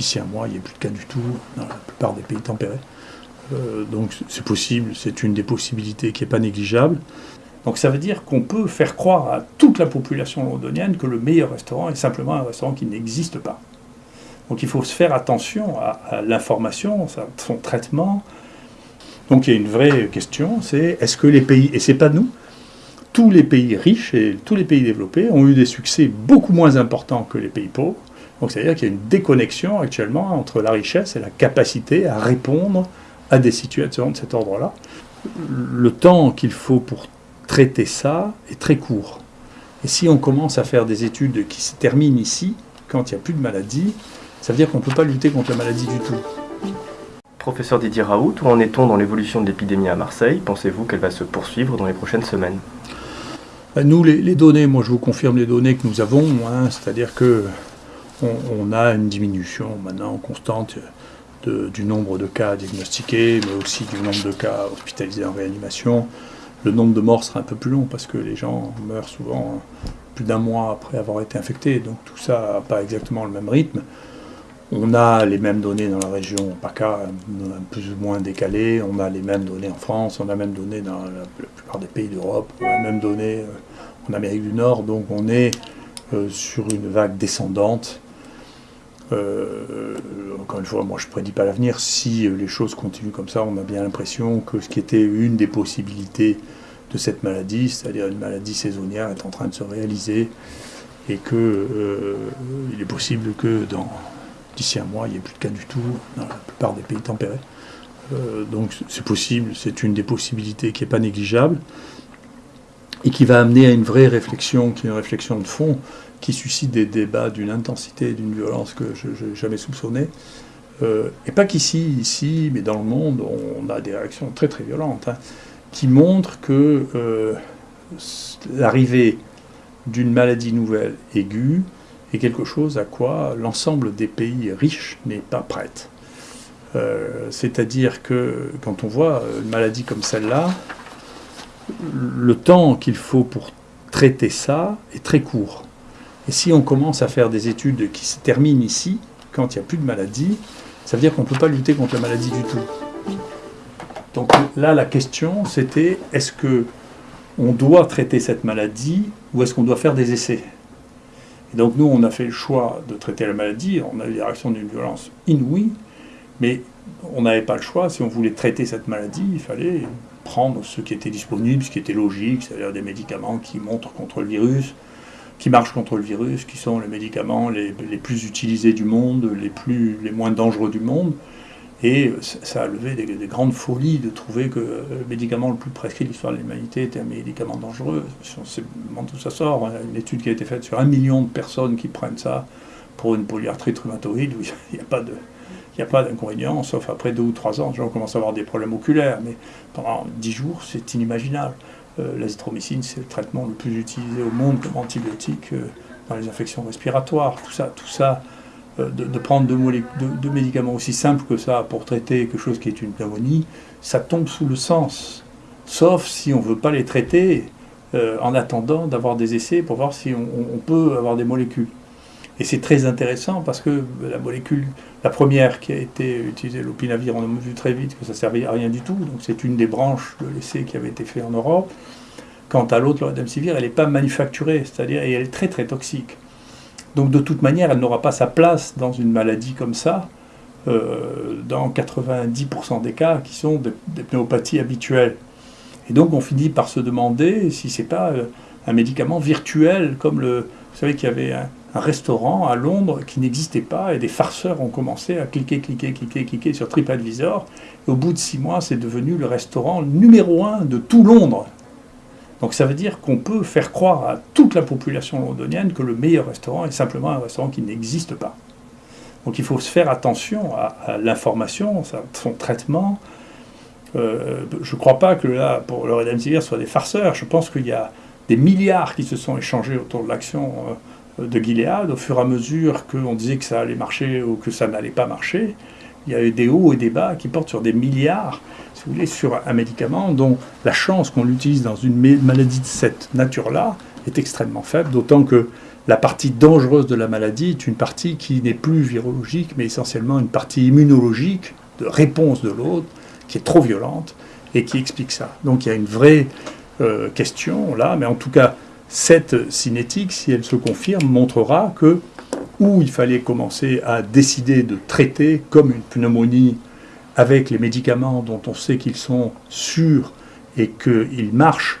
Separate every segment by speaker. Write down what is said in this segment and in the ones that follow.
Speaker 1: d'ici un mois, il n'y ait plus de cas du tout dans la plupart des pays tempérés. Euh, donc c'est possible, c'est une des possibilités qui n'est pas négligeable. Donc ça veut dire qu'on peut faire croire à toute la population londonienne que le meilleur restaurant est simplement un restaurant qui n'existe pas. Donc il faut se faire attention à, l'information, à son traitement. Donc il y a une vraie question, c'est est-ce que les pays, et c'est pas nous, tous les pays riches et tous les pays développés ont eu des succès beaucoup moins importants que les pays pauvres? Donc c'est-à-dire qu'il y a une déconnexion actuellement entre la richesse et la capacité à répondre à des situations de cet ordre-là. Le temps qu'il faut pour traiter ça est très court. Et si on commence à faire des études qui se terminent ici, quand il n'y a plus de maladie, ça veut dire qu'on ne peut pas lutter contre la maladie du tout.
Speaker 2: Professeur Didier Raoult, où en est-on dans l'évolution de l'épidémie à Marseille? Pensez-vous qu'elle va se poursuivre dans les prochaines semaines?
Speaker 1: Ben, Nous, les, données, moi je vous confirme les données que nous avons, hein, c'est-à-dire que on, a une diminution maintenant constante du nombre de cas diagnostiqués, mais aussi du nombre de cas hospitalisés en réanimation. Le nombre de morts sera un peu plus long parce que les gens meurent souvent plus d'un mois après avoir été infectés, donc tout ça n'a pas exactement le même rythme. On a les mêmes données dans la région PACA, plus ou moins décalées, on a les mêmes données en France, on a les mêmes données dans la, plupart des pays d'Europe, on a les mêmes données euh, en Amérique du Nord, donc on est euh, sur une vague descendante euh, encore une fois, moi je ne prédis pas l'avenir. Si les choses continuent comme ça, on a bien l'impression que ce qui était une des possibilités de cette maladie, c'est-à-dire une maladie saisonnière, est en train de se réaliser et qu'il euh, est possible que d'ici un mois, il n'y ait plus de cas du tout dans la plupart des pays tempérés. Euh, donc c'est possible, c'est une des possibilités qui n'est pas négligeable et qui va amener à une vraie réflexion, qui est une réflexion de fond, qui suscite des débats d'une intensité et d'une violence que je n'ai jamais soupçonné. Euh, et pas qu'ici, ici, mais dans le monde, on a des réactions très très violentes, hein, qui montrent que euh, l'arrivée d'une maladie nouvelle aiguë est quelque chose à quoi l'ensemble des pays riches n'est pas prête. Euh, c'est-à-dire que quand on voit une maladie comme celle-là, le temps qu'il faut pour traiter ça est très court. Et si on commence à faire des études qui se terminent ici, quand il n'y a plus de maladie, ça veut dire qu'on ne peut pas lutter contre la maladie du tout. Donc là, la question, c'était est-ce que on doit traiter cette maladie ou est-ce qu'on doit faire des essais? Et donc nous, on a fait le choix de traiter la maladie, on a eu des réactions d'une violence inouïe, mais on n'avait pas le choix. Si on voulait traiter cette maladie, il fallait prendre ce qui était disponible, ce qui était logique, c'est-à-dire des médicaments qui montrent contre le virus, qui marchent contre le virus, qui sont les médicaments les, plus utilisés du monde, les, plus, les moins dangereux du monde. Et ça a levé des, grandes folies de trouver que le médicament le plus prescrit de l'histoire de l'humanité était un médicament dangereux. On sait tout ça sort. Hein. Une étude qui a été faite sur un million de personnes qui prennent ça pour une polyarthrite rhumatoïde, où il n'y a pas de, il a pas d'inconvénient, sauf après deux ou trois ans, les gens commencent à avoir des problèmes oculaires, mais pendant dix jours, c'est inimaginable. Euh, l'azithromycine, c'est le traitement le plus utilisé au monde comme antibiotique euh, dans les infections respiratoires. Tout ça, tout ça euh, de, prendre deux, médicaments aussi simples que ça pour traiter quelque chose qui est une pneumonie, ça tombe sous le sens. Sauf si on ne veut pas les traiter en attendant d'avoir des essais pour voir si on, peut avoir des molécules. Et c'est très intéressant parce que la molécule, la première qui a été utilisée, l'opinavir, on a vu très vite que ça ne servait à rien du tout. Donc c'est une des branches de l'essai qui avait été fait en Europe. Quant à l'autre, redemsivir, elle n'est pas manufacturée, c'est-à-dire et elle est très très toxique. Donc de toute manière, elle n'aura pas sa place dans une maladie comme ça, euh, dans 90% des cas qui sont des, pnéopathies habituelles. Et donc on finit par se demander si c'est pas euh, un médicament virtuel, comme le, vous savez qu'il y avait un, un, restaurant à Londres qui n'existait pas et des farceurs ont commencé à cliquer, cliquer, cliquer, cliquer sur TripAdvisor. Au bout de six mois, c'est devenu le restaurant numéro un de tout Londres. Donc ça veut dire qu'on peut faire croire à toute la population londonienne que le meilleur restaurant est simplement un restaurant qui n'existe pas. Donc il faut se faire attention à, l'information, son traitement. Euh, je ne crois pas que là, pour le Redemsivir, soit des farceurs. Je pense qu'il y a des milliards qui se sont échangés autour de l'action euh, de Gilead au fur et à mesure qu'on disait que ça allait marcher ou que ça n'allait pas marcher il y a eu des hauts et des bas qui portent sur des milliards, si vous voulez, sur un médicament dont la chance qu'on l'utilise dans une maladie de cette nature-là est extrêmement faible, d'autant que la partie dangereuse de la maladie est une partie qui n'est plus virologique, mais essentiellement une partie immunologique, de réponse de l'autre, qui est trop violente et qui explique ça. Donc il y a une vraie euh, question là, mais en tout cas, cette cinétique, si elle se confirme, montrera que où il fallait commencer à décider de traiter comme une pneumonie avec les médicaments dont on sait qu'ils sont sûrs et qu'ils marchent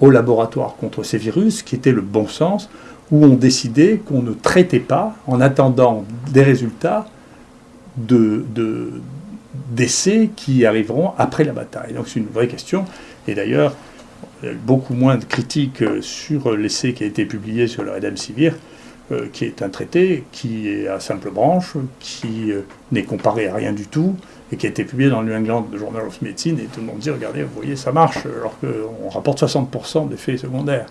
Speaker 1: au laboratoire contre ces virus, qui était le bon sens, où on décidait qu'on ne traitait pas en attendant des résultats de, d'essais qui arriveront après la bataille. Donc c'est une vraie question. Et d'ailleurs, beaucoup moins de critiques sur l'essai qui a été publié sur le Redemsivir, euh, qui est un traité qui est à simple branche, qui euh, n'est comparé à rien du tout, et qui a été publié dans le New England Journal of Medicine, et tout le monde dit, regardez, vous voyez, ça marche, alors qu'on rapporte 60% d'effets secondaires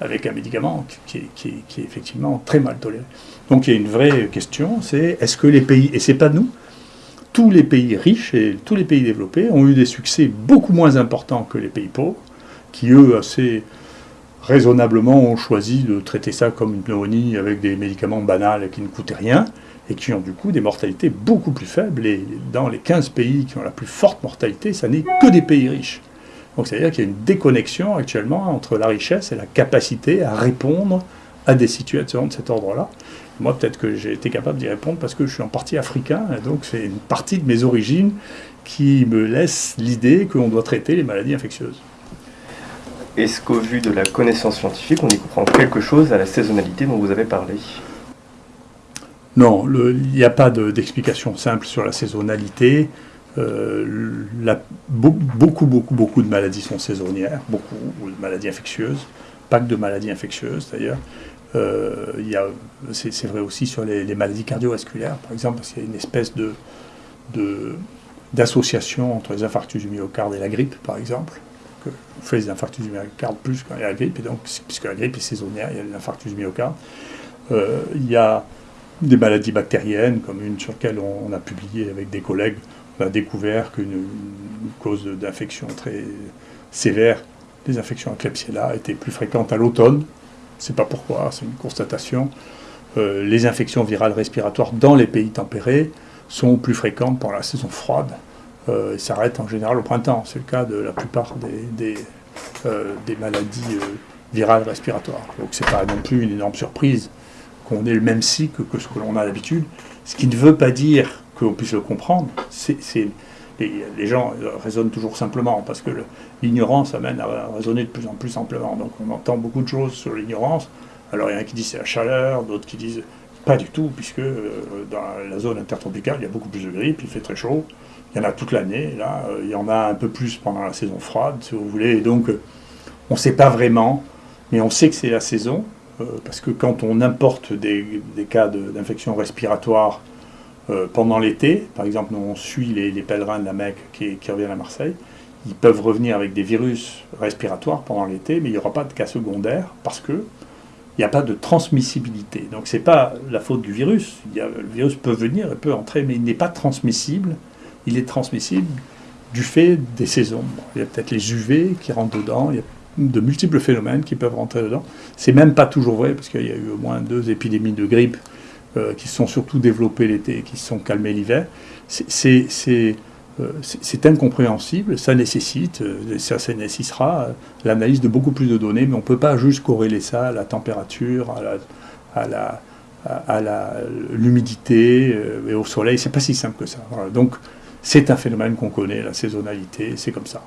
Speaker 1: avec un médicament qui est, effectivement très mal toléré. Donc il y a une vraie question, c'est est-ce que les pays, et c'est pas nous, tous les pays riches et tous les pays développés ont eu des succès beaucoup moins importants que les pays pauvres, qui eux, assez raisonnablement, ont choisi de traiter ça comme une pneumonie avec des médicaments banals qui ne coûtaient rien, et qui ont du coup des mortalités beaucoup plus faibles. Et dans les 15 pays qui ont la plus forte mortalité, ça n'est que des pays riches. Donc c'est-à-dire qu'il y a une déconnexion actuellement entre la richesse et la capacité à répondre à des situations de cet ordre-là. Moi, peut-être que j'ai été capable d'y répondre parce que je suis en partie africain, et donc c'est une partie de mes origines qui me laisse l'idée qu'on doit traiter les maladies infectieuses.
Speaker 2: Est-ce qu'au vu de la connaissance scientifique, on y comprend quelque chose à la saisonnalité dont vous avez parlé?
Speaker 1: Non, il n'y a pas d'explication simple sur la saisonnalité. Euh, beaucoup, beaucoup, beaucoup de maladies sont saisonnières, beaucoup de maladies infectieuses, pas que de maladies infectieuses d'ailleurs. Euh, c'est vrai aussi sur les, maladies cardiovasculaires, par exemple, parce qu'il y a une espèce de, d'association entre les infarctus du myocarde et la grippe, par exemple. On fait les infarctus du myocarde plus quand il y a la grippe, et donc, puisque la grippe est saisonnière, il y a les infarctus du myocarde. Euh, il y a des maladies bactériennes, comme une sur laquelle on a publié avec des collègues on a découvert qu'une cause d'infection très sévère des infections à Klebsiella était plus fréquente à l'automne. Je ne sais pas pourquoi, c'est une constatation. Euh, les infections virales respiratoires dans les pays tempérés sont plus fréquentes pendant la saison froide euh, et s'arrêtent en général au printemps. C'est le cas de la plupart des, des, euh, maladies virales respiratoires. Donc ce n'est pas non plus une énorme surprise qu'on ait le même cycle que ce que l'on a d'habitude, ce qui ne veut pas dire qu'on puisse le comprendre. C'est, les, gens raisonnent toujours simplement, parce que l'ignorance amène à raisonner de plus en plus simplement. Donc on entend beaucoup de choses sur l'ignorance. Alors il y en a qui disent c'est la chaleur, d'autres qui disent pas du tout, puisque euh, dans la zone intertropicale, il y a beaucoup plus de grippe, il fait très chaud. Il y en a toute l'année, là, euh, il y en a un peu plus pendant la saison froide, si vous voulez. Et donc, euh, on ne sait pas vraiment, mais on sait que c'est la saison, parce que quand on importe des, cas d'infection respiratoire pendant l'été, par exemple, on suit les, pèlerins de la Mecque qui, reviennent à Marseille, ils peuvent revenir avec des virus respiratoires pendant l'été, mais il n'y aura pas de cas secondaires parce que il n'y a pas de transmissibilité. Donc ce n'est pas la faute du virus. le virus peut venir, il peut entrer, mais il n'est pas transmissible. Il est transmissible du fait des saisons. il y a peut-être les UV qui rentrent dedans, il y a de multiples phénomènes qui peuvent rentrer dedans. C'est même pas toujours vrai, parce qu'il y a eu au moins deux épidémies de grippe euh, qui se sont surtout développés l'été et qui se sont calmés l'hiver, euh, c'est incompréhensible, ça nécessite, euh, ça, nécessitera l'analyse de beaucoup plus de données, mais on ne peut pas juste corréler ça à la température, à la, à l'humidité et au soleil. C'est pas si simple que ça. Donc c'est un phénomène qu'on connaît, la saisonnalité, c'est comme ça.